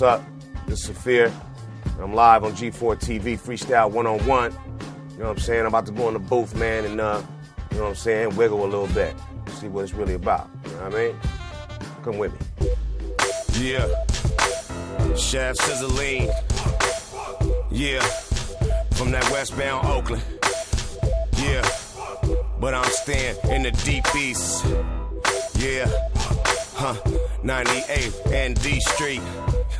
what's up? This is Saafir. I'm live on G4 TV, Freestyle One on One. You know what I'm saying? I'm about to go in the booth, man, and uh, you know what I'm saying, wiggle a little bit. See what it's really about. You know what I mean? Come with me. Yeah. Chef Sizzling. Yeah. From that westbound Oakland. Yeah. But I'm staying in the deep east. Yeah. Huh. 98 and D Street.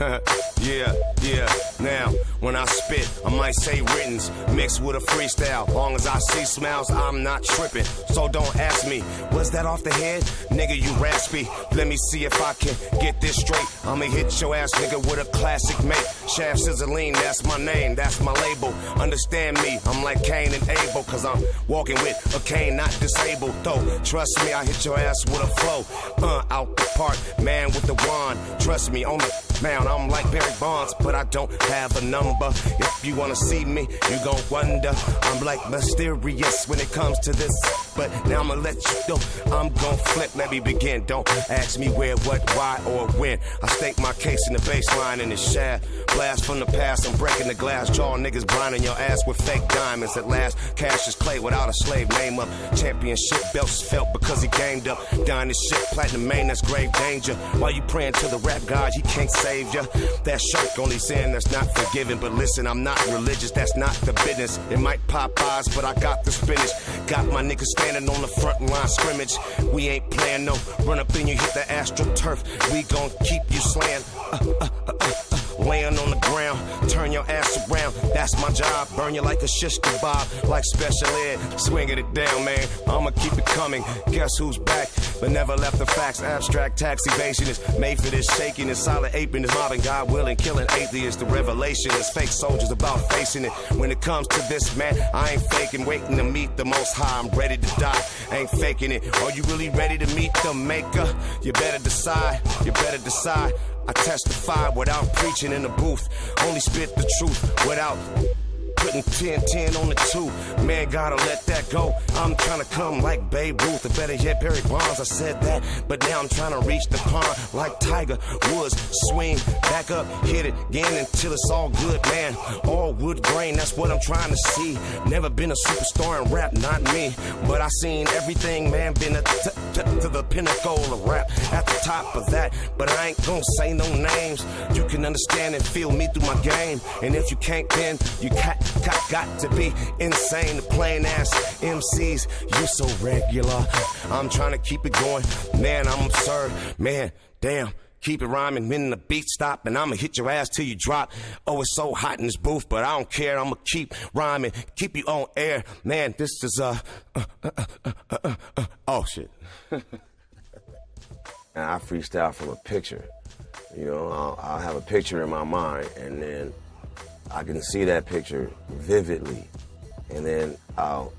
yeah, yeah. Now, when I spit, I might say writtens mixed with a freestyle. Long as I see smiles, I'm not tripping. So don't ask me, was that off the head? Nigga, you raspy. Let me see if I can get this straight. I'ma hit your ass, nigga, with a classic mate. Shaft Sizzling, that's my name, that's my label. Understand me, I'm like Cain and Abel, cause I'm walking with a cane, not disabled. Though, trust me, I hit your ass with a flow. Uh, out the park, man with the wand. Trust me, on the mound, I'm like Barry Bonds, but I don't have a number. If you wanna see me, you gon' wonder. I'm like mysterious when it comes to this. But now I'ma let you know I'm gon' flip. Let me begin. Don't ask me where, what, why, or when. I stake my case in the baseline in the shaft. Blast from the past, I'm breaking the glass. Jaw niggas blinding your ass with fake diamonds. At last, cash is clay without a slave name up. Championship belts felt because he gamed up. Dying shit, platinum main, that's grave danger. While you praying to the rap god, he can't save ya. That shirt only saying that's not forgiven. But listen, I'm not religious, that's not the business. It might pop eyes, but I got the spinach. Got my niggas standing on the front line scrimmage. We ain't playing no run up in you, hit the astro turf. We gon' keep you slaying. Uh, uh, uh, uh, uh laying on the ground. Turn your ass around, that's my job. Burn you like a shish kebab, like special ed. Swinging it down, man. I'ma keep it coming. Guess who's back? But never left the facts. Abstract tax evasion is made for this shaking. And solid aping is mobbing God willing, killing atheists. The revelation is fake soldiers about facing it. When it comes to this, man, I ain't faking. Waiting to meet the most high. I'm ready to die. Ain't faking it. Are you really ready to meet the maker? You better decide. You better decide. I testify without preaching in the booth. Only spit the truth without putting 10 10 on the two. Man, gotta let that go. I'm trying to come like Babe Ruth, or better yet, Barry Bonds. I said that, but now I'm trying to reach the pond like Tiger Woods. Swing back up, hit it again until it's all good, man. All wood grain, that's what I'm trying to see. Never been a superstar in rap, not me. But I seen everything, man, been a t- t- to the pinnacle of rap at the top of that. But I ain't gonna say no names. You can understand and feel me through my game. And if you can't, then you can't got, got to be insane. Plain ass MCs, you so regular. I'm trying to keep it going. Man, I'm absurd. Man, damn. Keep it rhyming, when the beat stop, and I'ma hit your ass till you drop. Oh, it's so hot in this booth, but I don't care. I'ma keep rhyming, keep you on air. Man, this is uh, uh, uh, uh, uh oh shit. and I freestyle from a picture. You know, I'll, I'll have a picture in my mind, and then I can see that picture vividly, and then I'll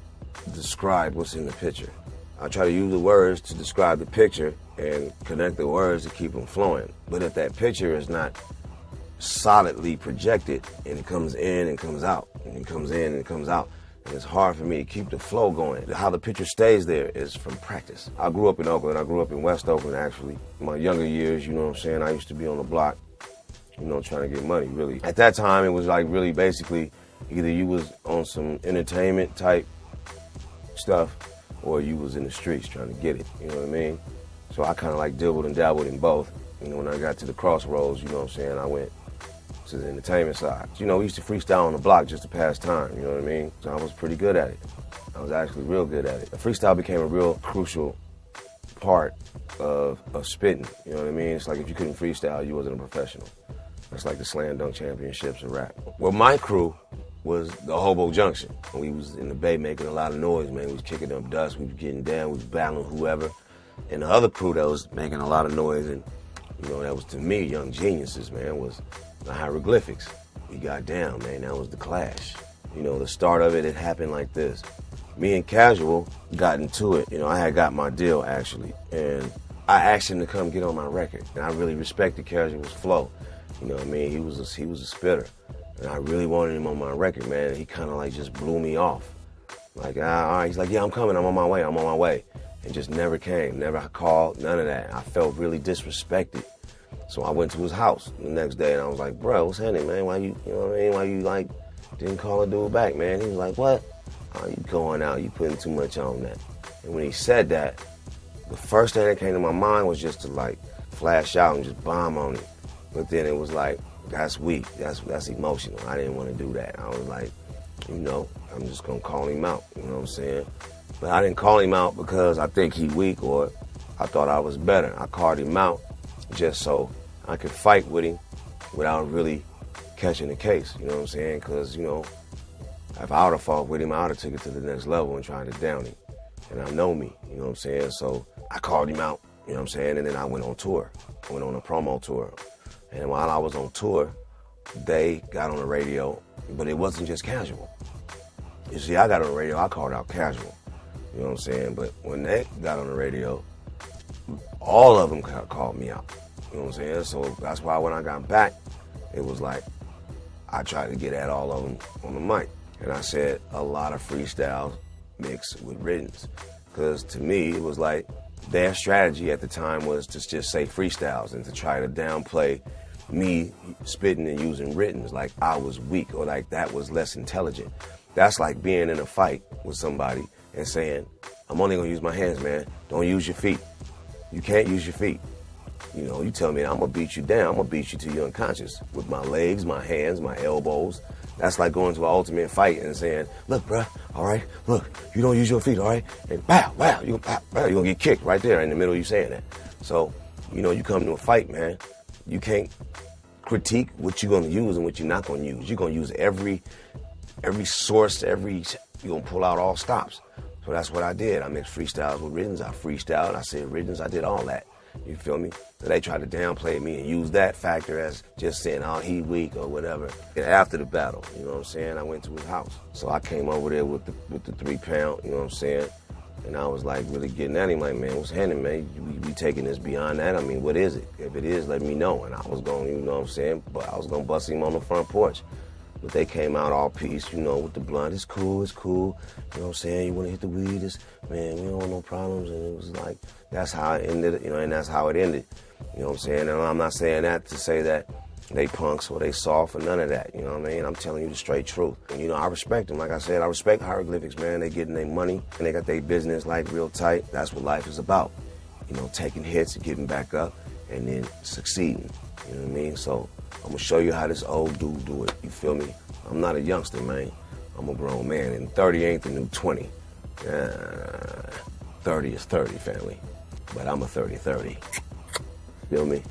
describe what's in the picture. I try to use the words to describe the picture and connect the words to keep them flowing. But if that picture is not solidly projected and it comes in and comes out, and it comes in and comes out, it's hard for me to keep the flow going. How the picture stays there is from practice. I grew up in Oakland. I grew up in West Oakland, actually. My younger years, you know what I'm saying, I used to be on the block you know, trying to get money, really. At that time, it was like really basically either you was on some entertainment type stuff or you was in the streets trying to get it, you know what I mean? So I kind of like dabbled and dabbled in both. You know, when I got to the crossroads, you know what I'm saying, I went to the entertainment side. You know, we used to freestyle on the block just to pass time, you know what I mean? So I was pretty good at it. I was actually real good at it. The freestyle became a real crucial part of, of spitting, you know what I mean? It's like if you couldn't freestyle, you wasn't a professional. That's like the slam dunk championships of rap. Well, my crew was the Hobo Junction. We was in the bay making a lot of noise, man. We was kicking up dust, we was getting down, we was battling whoever. And the other crew that was making a lot of noise, and you know, that was to me, young geniuses, man, was the hieroglyphics. We got down, man. That was the clash. You know, the start of it, it happened like this. Me and Casual got into it. You know, I had got my deal actually, and I asked him to come get on my record. And I really respected Casual's flow. You know what I mean? He was a, he was a spitter, and I really wanted him on my record, man. He kind of like just blew me off. Like, ah, all right, he's like, yeah, I'm coming. I'm on my way. I'm on my way, and just never came. Never called. None of that. I felt really disrespected. So I went to his house the next day and I was like, bro, what's happening, man? Why you, you know what I mean? Why you like didn't call a dude back, man? He was like, what? Oh, you going out, you putting too much on that. And when he said that, the first thing that came to my mind was just to like flash out and just bomb on him. But then it was like, that's weak. That's that's emotional. I didn't want to do that. I was like, you know, I'm just gonna call him out. You know what I'm saying? But I didn't call him out because I think he weak or I thought I was better. I called him out just so I could fight with him without really catching the case. You know what I'm saying? Because you know, if I would have fought with him, I would have took it to the next level and tried to down him. And I know me. You know what I'm saying? So I called him out. You know what I'm saying? And then I went on tour. I went on a promo tour. And while I was on tour, they got on the radio, but it wasn't just casual. You see, I got on the radio, I called out casual. You know what I'm saying? But when they got on the radio, all of them called me out. You know what I'm saying? So that's why when I got back, it was like I tried to get at all of them on the mic. And I said a lot of freestyles mixed with writtens. Because to me, it was like their strategy at the time was to just say freestyles and to try to downplay me spitting and using writtens like I was weak or like that was less intelligent. That's like being in a fight with somebody and saying, I'm only gonna use my hands, man. Don't use your feet. You can't use your feet. You know, you tell me I'm gonna beat you down, I'm gonna beat you till you're unconscious with my legs, my hands, my elbows. That's like going to an ultimate fight and saying, look, bruh, all right, look, you don't use your feet, all right? And wow, wow, you, you're gonna get kicked right there in the middle of you saying that. So, you know, you come to a fight, man, you can't critique what you're gonna use and what you're not gonna use. You're gonna use every every source, every you're gonna pull out all stops. So that's what I did. I mixed freestyles with writtens. I freestyled, I said writtens, I did all that. You feel me? So they tried to downplay me and use that factor as just saying, oh, he weak or whatever. And after the battle, you know what I'm saying? I went to his house. So I came over there with the with the three pound, you know what I'm saying? And I was like really getting at him, like, man, what's happening, man? We, we taking this beyond that. I mean, what is it? If it is, let me know. And I was going, you know what I'm saying? But I was gonna bust him on the front porch. But they came out all peace, you know, with the blunt. It's cool, it's cool. You know what I'm saying? You want to hit the weed? It's, man, we don't want no problems. And it was like, that's how it ended, you know, and that's how it ended. You know what I'm saying? And I'm not saying that to say that they punks or they soft or none of that. You know what I mean? I'm telling you the straight truth. And, you know, I respect them. Like I said, I respect hieroglyphics, man. They getting their money and they got their business like real tight. That's what life is about. You know, taking hits and getting back up and then succeeding. You know what I mean? So I'm gonna show you how this old dude do it. You feel me? I'm not a youngster, man. I'm a grown man, and 30 ain't the new 20. Uh, 30 is 30, family. But I'm a 30-30. Feel me?